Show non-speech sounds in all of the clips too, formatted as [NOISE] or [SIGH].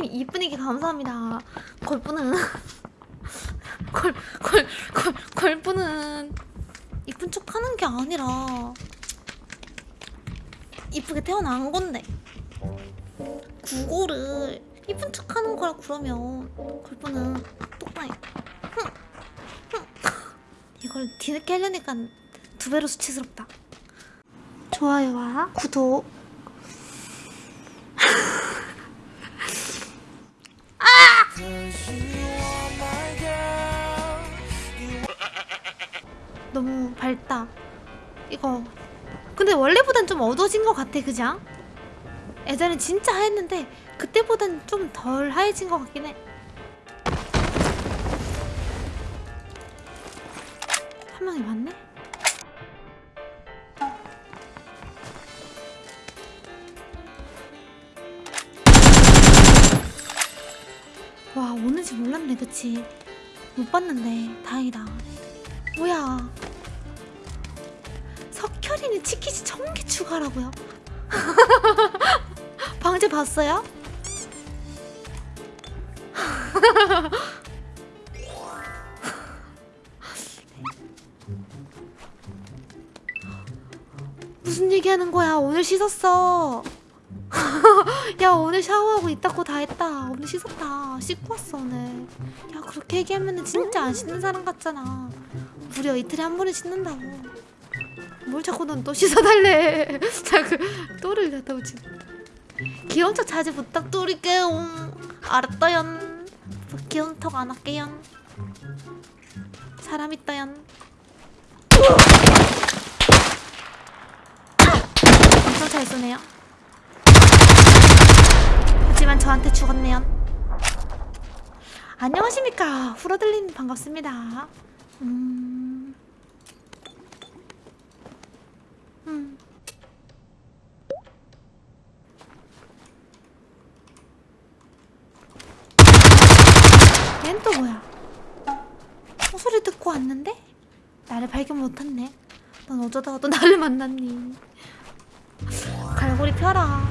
님 이쁜이기 감사합니다. 걸프는 걸걸걸 걸프는 이쁜 척 하는 게 아니라 이쁘게 태어난 건데 그거를 이쁜 척 하는 거라 그러면 걸프는 똑바이. [LAUGHS] 이걸 뒤늦게 하려니까 두 배로 수치스럽다. 좋아요와 구독. 너무 밝다. 이거 근데 원래보단 좀 어두워진 것 같아, 그냥? 예전엔 진짜 하였는데 그때보단 좀 덜 하얘진 것 같긴 해. 한 명이 맞네? 와 오는지 몰랐네 그치 못 봤는데 다행이다 뭐야 석혈이는 치키지 천개 추가라고요? 방제 봤어요? [LAUGHS] 무슨 얘기하는 거야? 오늘 씻었어. [LAUGHS] 야 오늘 샤워하고 이따고 다 했다. 오늘 씻었다. 씻고 왔어 오늘. 야 그렇게 얘기하면 진짜 안 씻는 사람 같잖아. 무려 이틀에 한 번은 씻는다고 뭘 자꾸 넌 또 씻어달래 [LAUGHS] 자꾸 또를 갖다 붙이 귀여운 척 자주 부탁드릴게요 알았다연 귀여운 척 안 할게요 사람 있다연 엄청 잘 쏘네요 하지만 저한테 죽었네요. 안녕하십니까. 후러들린 반갑습니다. 음. 음. 얜또 뭐야? 소리 듣고 왔는데? 나를 발견 못했네. 넌 어쩌다가 또 [LAUGHS] 나를 만났니? 갈고리 펴라.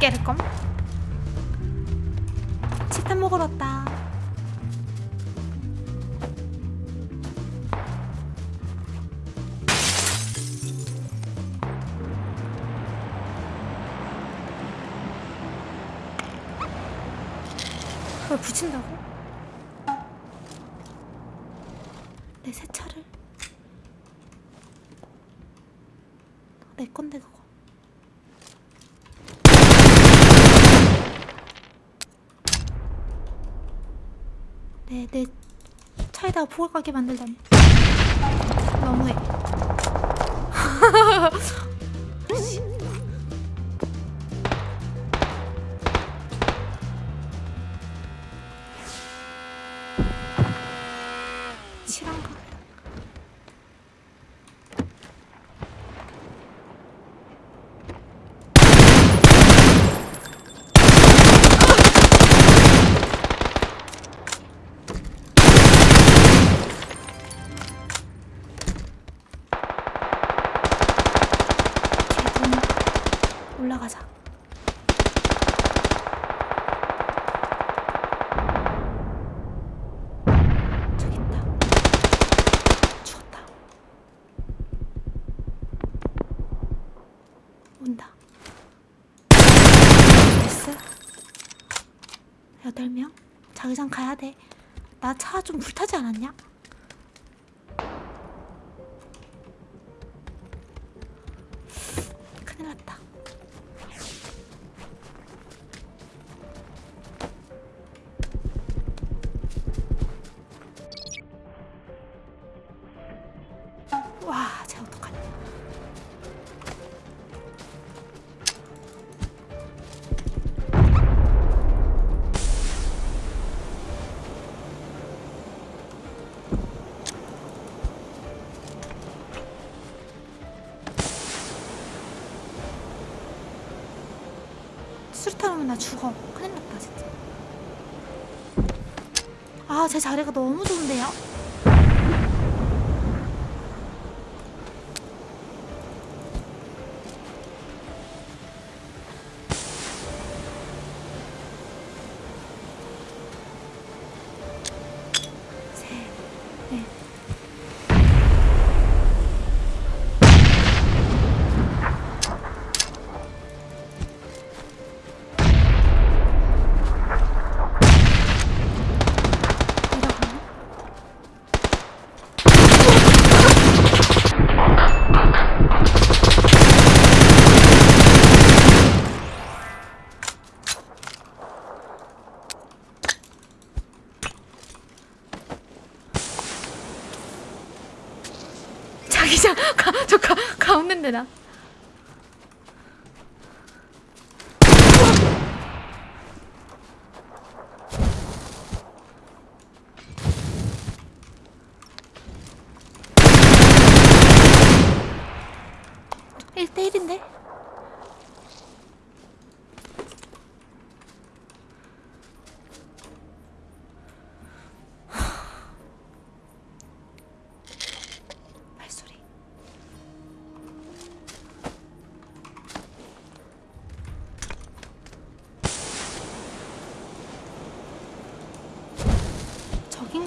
깨를껌 치탄 먹으러 왔다 그걸 붙인다고? 내 새 차를? 내 건데 그거. 내, 내 차에다가 폭을 가게 만들다니. 너무해 [LAUGHS] 올라가자. 저기 있다. 죽었다. 온다. 됐어? 여덟 명? 자기장 가야 돼. 나 차 좀 불타지 않았냐? 와, 쟤 어떡하냐. 수류탄 오면 나 죽어. 큰일 났다, 진짜. 아, 제 자리가 너무 좋은데요? 자기장 가, 저 가, 가 없는데 나?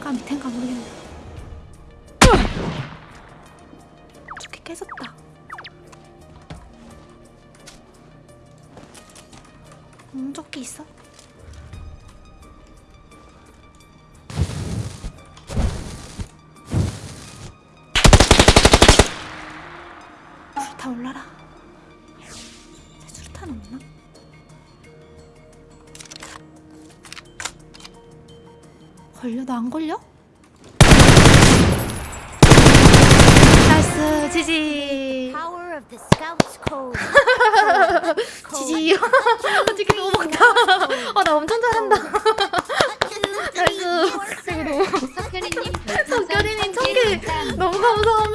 저긴가 밑인가 모르겠네. 저기 깨졌다. 공조끼 있어? 불타 올라라. 제 수류탄 없나? 걸려? 나 안 걸려? 나이스 지지. [LAUGHS] 지지. 어떻게 아, 너무 먹다. 아나 엄청 잘한다. 나이스. 스크루 성결이님 청계 너무 감사합니다.